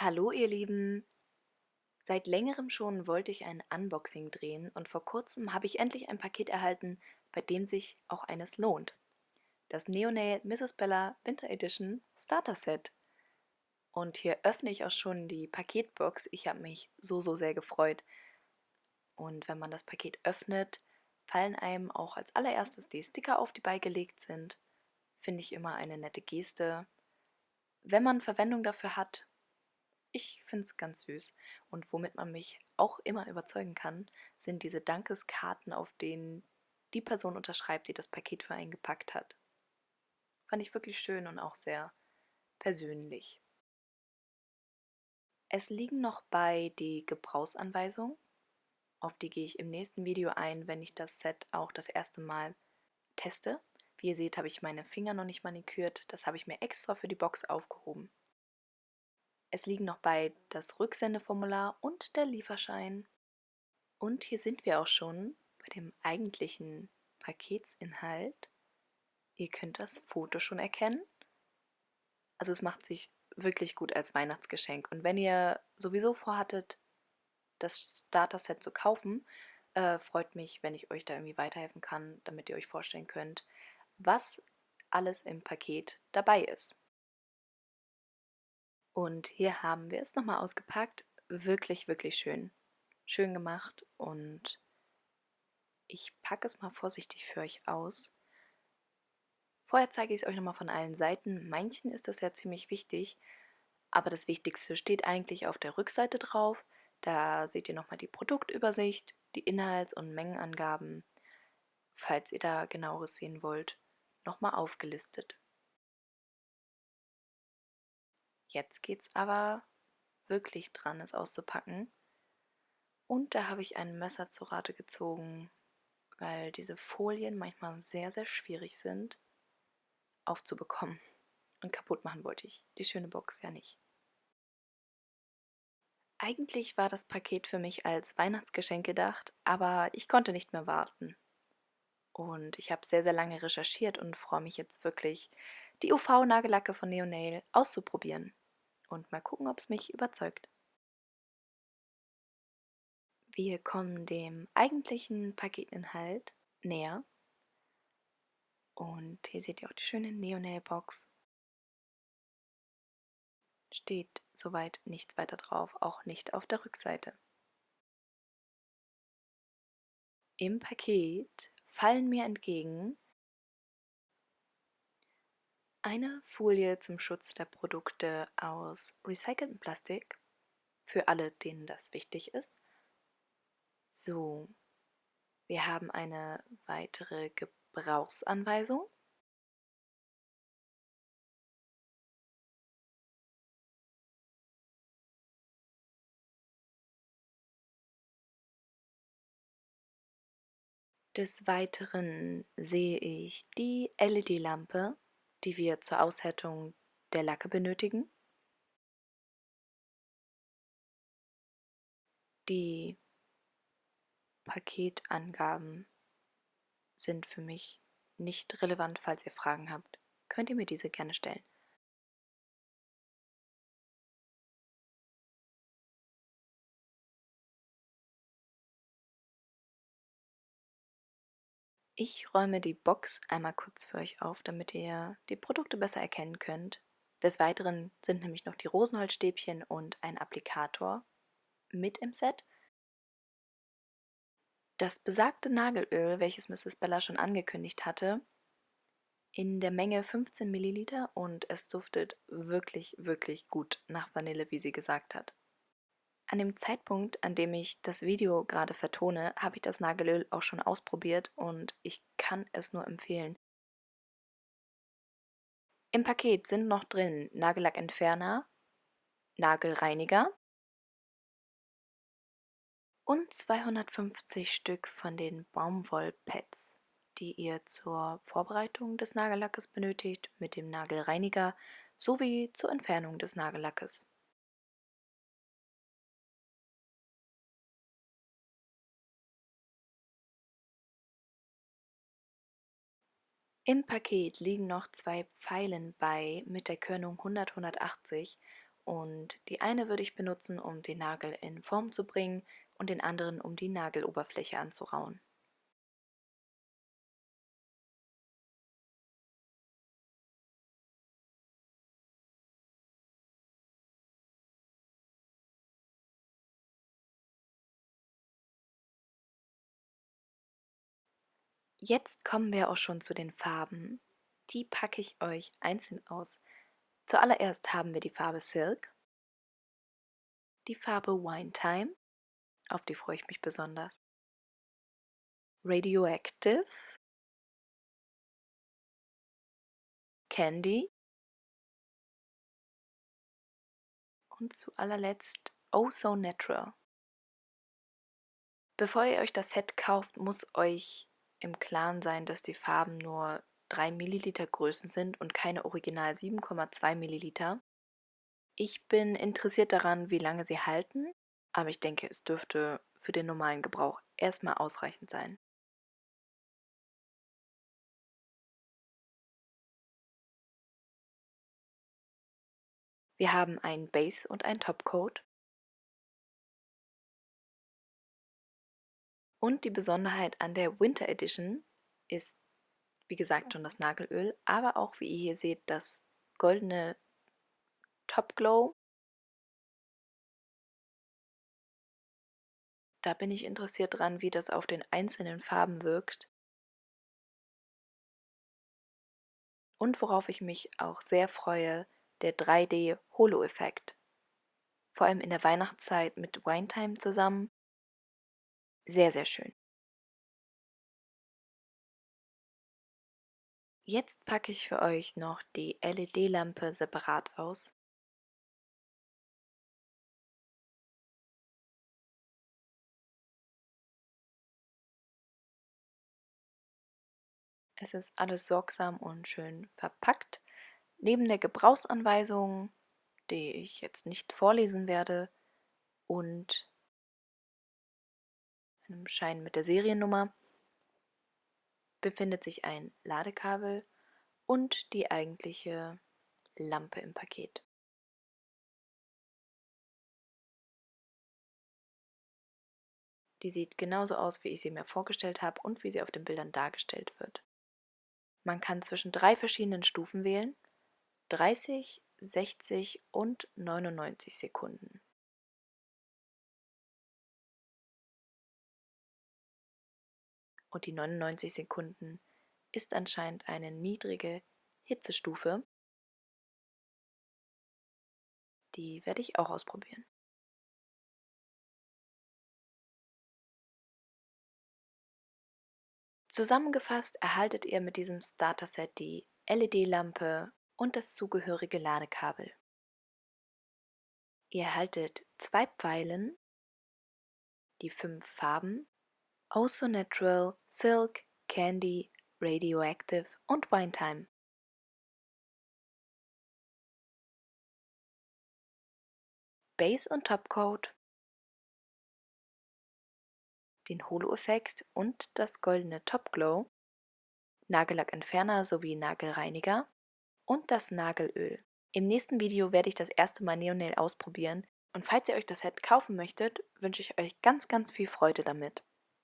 Hallo ihr Lieben! Seit längerem schon wollte ich ein Unboxing drehen und vor kurzem habe ich endlich ein Paket erhalten, bei dem sich auch eines lohnt. Das Neonail Mrs. Bella Winter Edition Starter Set. Und hier öffne ich auch schon die Paketbox. Ich habe mich so, so sehr gefreut. Und wenn man das Paket öffnet, fallen einem auch als allererstes die Sticker auf, die beigelegt sind. Finde ich immer eine nette Geste. Wenn man Verwendung dafür hat, ich finde es ganz süß. Und womit man mich auch immer überzeugen kann, sind diese Dankeskarten, auf denen die Person unterschreibt, die das Paket für einen gepackt hat. Fand ich wirklich schön und auch sehr persönlich. Es liegen noch bei die Gebrauchsanweisungen. Auf die gehe ich im nächsten Video ein, wenn ich das Set auch das erste Mal teste. Wie ihr seht, habe ich meine Finger noch nicht manikürt. Das habe ich mir extra für die Box aufgehoben. Es liegen noch bei das Rücksendeformular und der Lieferschein. Und hier sind wir auch schon bei dem eigentlichen Paketsinhalt. Ihr könnt das Foto schon erkennen. Also es macht sich wirklich gut als Weihnachtsgeschenk. Und wenn ihr sowieso vorhattet, das Starter-Set zu kaufen, äh, freut mich, wenn ich euch da irgendwie weiterhelfen kann, damit ihr euch vorstellen könnt, was alles im Paket dabei ist. Und hier haben wir es nochmal ausgepackt. Wirklich, wirklich schön. Schön gemacht und ich packe es mal vorsichtig für euch aus. Vorher zeige ich es euch nochmal von allen Seiten. Manchen ist das ja ziemlich wichtig, aber das Wichtigste steht eigentlich auf der Rückseite drauf. Da seht ihr nochmal die Produktübersicht, die Inhalts- und Mengenangaben, falls ihr da genaueres sehen wollt, nochmal aufgelistet. Jetzt geht's aber wirklich dran, es auszupacken. Und da habe ich ein Messer zu Rate gezogen, weil diese Folien manchmal sehr, sehr schwierig sind aufzubekommen. Und kaputt machen wollte ich die schöne Box ja nicht. Eigentlich war das Paket für mich als Weihnachtsgeschenk gedacht, aber ich konnte nicht mehr warten. Und ich habe sehr, sehr lange recherchiert und freue mich jetzt wirklich, die UV-Nagellacke von Neonail auszuprobieren und mal gucken, ob es mich überzeugt. Wir kommen dem eigentlichen Paketinhalt näher. Und hier seht ihr auch die schöne Neonail-Box. Steht soweit nichts weiter drauf, auch nicht auf der Rückseite. Im Paket fallen mir entgegen eine Folie zum Schutz der Produkte aus recyceltem Plastik, für alle, denen das wichtig ist. So, wir haben eine weitere Gebrauchsanweisung. Des Weiteren sehe ich die LED-Lampe die wir zur Aushärtung der Lacke benötigen. Die Paketangaben sind für mich nicht relevant, falls ihr Fragen habt. Könnt ihr mir diese gerne stellen. Ich räume die Box einmal kurz für euch auf, damit ihr die Produkte besser erkennen könnt. Des Weiteren sind nämlich noch die Rosenholzstäbchen und ein Applikator mit im Set. Das besagte Nagelöl, welches Mrs. Bella schon angekündigt hatte, in der Menge 15 ml und es duftet wirklich, wirklich gut nach Vanille, wie sie gesagt hat. An dem Zeitpunkt, an dem ich das Video gerade vertone, habe ich das Nagelöl auch schon ausprobiert und ich kann es nur empfehlen. Im Paket sind noch drin Nagellackentferner, Nagelreiniger und 250 Stück von den Baumwollpads, die ihr zur Vorbereitung des Nagellackes benötigt mit dem Nagelreiniger sowie zur Entfernung des Nagellackes. Im Paket liegen noch zwei Pfeilen bei mit der Körnung 100-180 und die eine würde ich benutzen, um den Nagel in Form zu bringen und den anderen, um die Nageloberfläche anzurauen. Jetzt kommen wir auch schon zu den Farben. Die packe ich euch einzeln aus. Zuallererst haben wir die Farbe Silk, die Farbe Wine Time, auf die freue ich mich besonders, Radioactive, Candy und zu allerletzt Oh So Natural. Bevor ihr euch das Set kauft, muss euch im Klaren sein, dass die Farben nur 3 Milliliter Größen sind und keine original 7,2 Milliliter. Ich bin interessiert daran, wie lange sie halten, aber ich denke, es dürfte für den normalen Gebrauch erstmal ausreichend sein. Wir haben einen Base und einen Topcoat. Und die Besonderheit an der Winter Edition ist, wie gesagt, schon das Nagelöl, aber auch, wie ihr hier seht, das goldene Top Glow. Da bin ich interessiert dran, wie das auf den einzelnen Farben wirkt. Und worauf ich mich auch sehr freue, der 3D-Holo-Effekt. Vor allem in der Weihnachtszeit mit Winetime zusammen sehr, sehr schön. Jetzt packe ich für euch noch die LED-Lampe separat aus. Es ist alles sorgsam und schön verpackt. Neben der Gebrauchsanweisung, die ich jetzt nicht vorlesen werde, und einem Schein mit der Seriennummer, befindet sich ein Ladekabel und die eigentliche Lampe im Paket. Die sieht genauso aus, wie ich sie mir vorgestellt habe und wie sie auf den Bildern dargestellt wird. Man kann zwischen drei verschiedenen Stufen wählen, 30, 60 und 99 Sekunden. Und die 99 Sekunden ist anscheinend eine niedrige Hitzestufe. Die werde ich auch ausprobieren. Zusammengefasst erhaltet ihr mit diesem Starter-Set die LED-Lampe und das zugehörige Ladekabel. Ihr erhaltet zwei Pfeilen, die fünf Farben Also Natural, Silk, Candy, Radioactive und Winetime. Base und Topcoat, den Holo-Effekt und das goldene Top Glow, Nagellackentferner sowie Nagelreiniger und das Nagelöl. Im nächsten Video werde ich das erste Mal Neonail ausprobieren und falls ihr euch das Set kaufen möchtet, wünsche ich euch ganz ganz viel Freude damit.